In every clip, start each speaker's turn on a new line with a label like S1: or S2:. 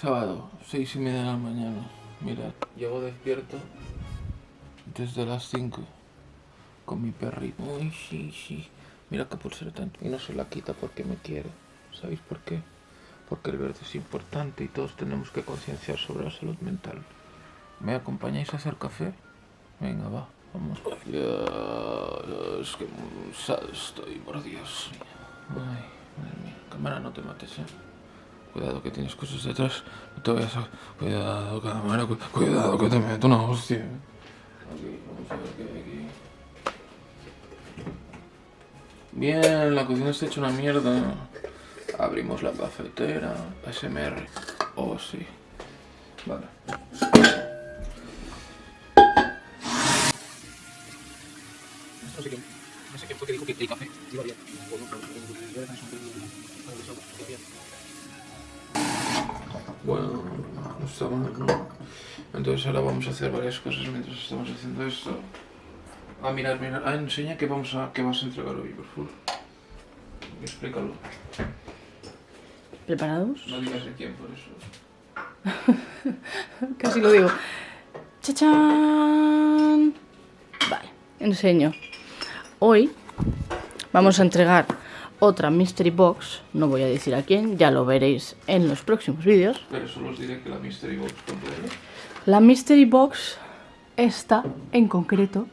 S1: Sábado, seis y media de la mañana. Mirad, llevo despierto desde las 5 con mi perrito. Uy, sí, sí. Mira qué pulsera tanto. Y no se la quita porque me quiere. ¿Sabéis por qué? Porque el verde es importante y todos tenemos que concienciar sobre la salud mental. ¿Me acompañáis a hacer café? Venga, va, vamos. Ya, es que estoy, por Dios. Ay, madre mía. Cámara, no te mates, eh. Cuidado que tienes cosas detrás. No te vayas a... Cuidado, cámara, cu- cuidado que te meto una hostia. Aquí, vamos a ver qué hay aquí. Bien, la cocina está hecha una mierda. Abrimos la cafetera. SMR. Oh, sí. Vale.
S2: No sé quién, no sé quién fue que dijo que el café iba bien. No,
S1: mal, ¿no? Entonces ahora vamos a hacer varias cosas mientras estamos haciendo esto. Ah, mirar, mirar. Ah, enseña que vamos a que vas a entregar hoy, por favor. Explícalo.
S3: ¿Preparados?
S1: No digas de quién por eso.
S3: Casi lo digo. ¡Chachán! Vale, enseño. Hoy vamos a entregar otra Mystery Box. No voy a decir a quién, ya lo veréis en los próximos vídeos.
S1: Pero solo os diré que la Mystery Box completa.
S3: La Mystery Box, esta en concreto,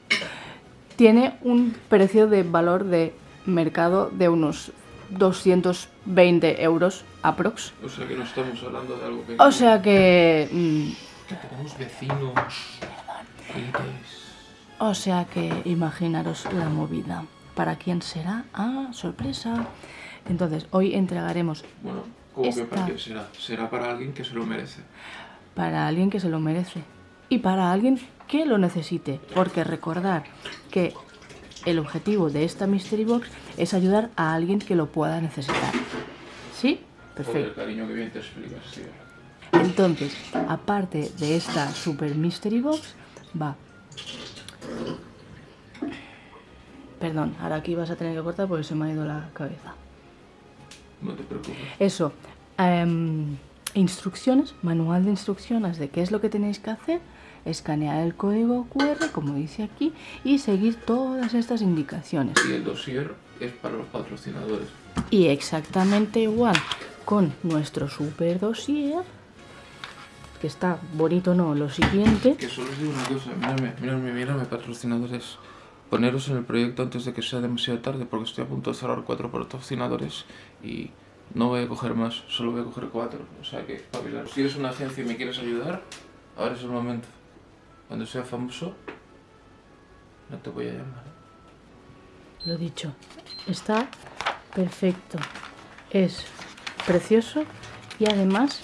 S3: tiene un precio de valor de mercado de unos 220 euros aprox.
S1: O sea que no estamos hablando de algo que...
S3: O sea que... mm,
S1: Que tenemos vecinos. clientes.
S3: O sea que imaginaros la movida. ¿Para quién será? Ah, sorpresa. Entonces, hoy entregaremos
S1: Bueno, ¿cómo que
S3: Esta-
S1: para qué será? Será para alguien que se lo merece.
S3: para alguien que se lo merece y para alguien que lo necesite. Porque recordar que el objetivo de esta Mystery Box es ayudar a alguien que lo pueda necesitar. ¿Sí? Perfecto.
S1: cariño, que bien te explicas, tío.
S3: Entonces, aparte de esta Super Mystery Box, va. Perdón, ahora aquí vas a tener que cortar porque se me ha ido la cabeza.
S1: No te preocupes.
S3: Eso, em, instrucciones, manual de instrucciones de qué es lo que tenéis que hacer, escanear el código QR, como dice aquí, y seguir todas estas indicaciones.
S1: Y el dossier es para los patrocinadores.
S3: Y exactamente igual con nuestro super dossier, que está bonito, ¿no? Lo siguiente,
S1: Que solo os digo una cosa, miradme, miradme, miradme, patrocinadores. Poneros en el proyecto antes de que sea demasiado tarde, porque estoy a punto de cerrar cuatro patrocinadores y no voy a coger más, solo voy a coger cuatro. O sea que, espabilaros. Si eres una agencia y me quieres ayudar, ahora es el momento. Cuando sea famoso, no te voy a llamar.
S3: lo dicho, está perfecto, es precioso y además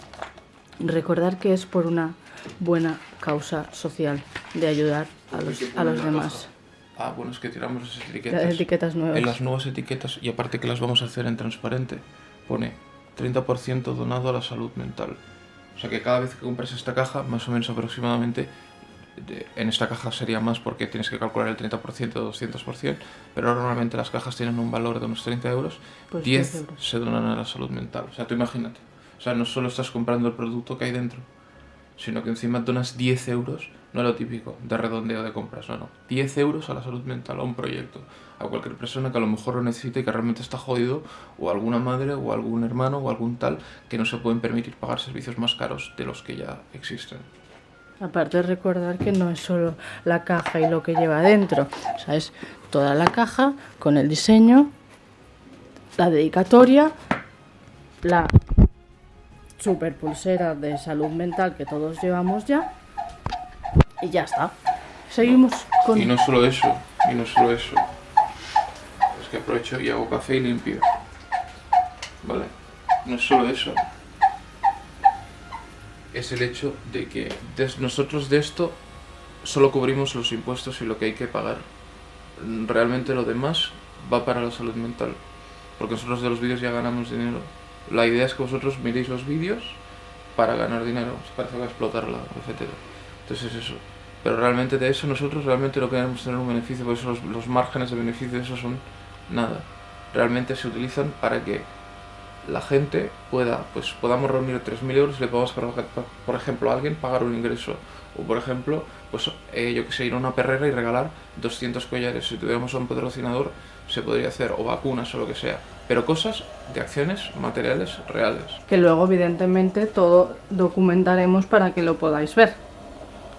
S3: recordar que es por una buena causa social de ayudar a los, a los demás.
S1: Ah, bueno, es que tiramos las etiquetas.
S3: Las etiquetas nuevas.
S1: En las nuevas etiquetas, y aparte que las vamos a hacer en transparente, pone 30% donado a la salud mental. O sea que cada vez que compras esta caja, más o menos aproximadamente, de- en esta caja sería más porque tienes que calcular el 30% o 200%, pero normalmente las cajas tienen un valor de unos 30 euros,
S3: Pues
S1: 10
S3: 10 euros.
S1: se donan a la salud mental. O sea, tú imagínate. O sea, no solo estás comprando el producto que hay dentro, sino que encima donas 10 euros, no lo típico de redondeo de compras, no, no. 10 euros a la salud mental, a un proyecto, a cualquier persona que a lo mejor lo necesite y que realmente está jodido, o alguna madre, o algún hermano, o algún tal, que no se pueden permitir pagar servicios más caros de los que ya existen.
S3: Aparte recordar que no es solo la caja y lo que lleva dentro, o sea, es toda la caja con el diseño, la dedicatoria, la super pulsera de salud mental que todos llevamos ya y ya está. Seguimos con
S1: Y no solo eso, y no solo eso. Es que aprovecho y hago café y limpio. ¿Vale? No es solo eso. Es el hecho de que nosotros de esto solo cubrimos los impuestos y lo que hay que pagar. Realmente lo demás va para la salud mental. Porque nosotros de los vídeos ya ganamos dinero. La idea es que vosotros miréis los vídeos para ganar dinero, para explotarla, etc. Entonces es eso. Pero realmente de eso nosotros realmente no queremos tener un beneficio, por eso los, los márgenes de beneficio de eso son nada. Realmente se utilizan para que la gente pueda, pues podamos reunir 3.000 euros y le podamos, por por ejemplo, a alguien pagar un ingreso. O, por ejemplo, pues eh, yo que sé, ir a una perrera y regalar 200 collares. Si tuviéramos a un patrocinador, se podría hacer, o vacunas o lo que sea. Pero cosas de acciones materiales reales.
S3: Que luego, evidentemente, todo documentaremos para que lo podáis ver.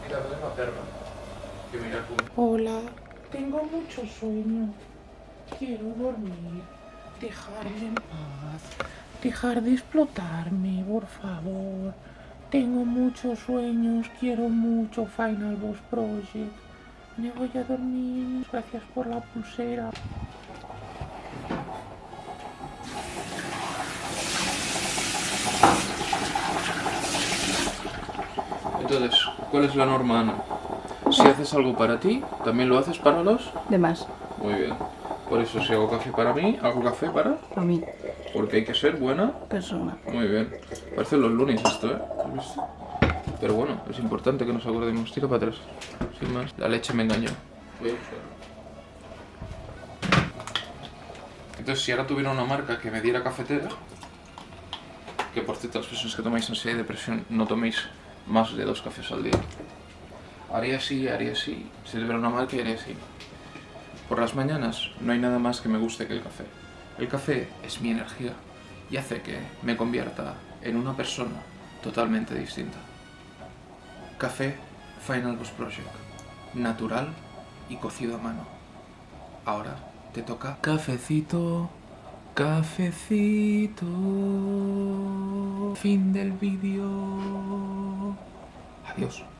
S1: Mira, la perra. Que mira cómo-
S4: Hola, tengo mucho sueño. Quiero dormir. Dejarme en paz. Dejar de explotarme, por favor. Tengo muchos sueños. Quiero mucho Final Boss Project. Me voy a dormir. Gracias por la pulsera.
S1: Entonces, ¿cuál es la norma, Ana? Si haces algo para ti, también lo haces para los...
S3: De más,
S1: Muy bien. Por eso, si hago café para mí, hago café para...
S3: a mí,
S1: Porque hay que ser buena.
S3: persona.
S1: Muy bien. Parece los lunes esto, ¿eh? Pero bueno, es importante que nos acordemos. Tira para atrás. Sin más. La leche me engañó. Entonces, si ahora tuviera una marca que me diera cafetera, que por cierto, las personas que tomáis ansiedad y depresión no toméis más de dos cafés al día. Haría así, haría así. Si tuviera una marca, haría así. Por las mañanas no hay nada más que me guste que el café. El café es mi energía y hace que me convierta en una persona totalmente distinta. Café Final Boss Project. Natural y cocido a mano. Ahora te toca cafecito, cafecito. Fin del vídeo. Adiós.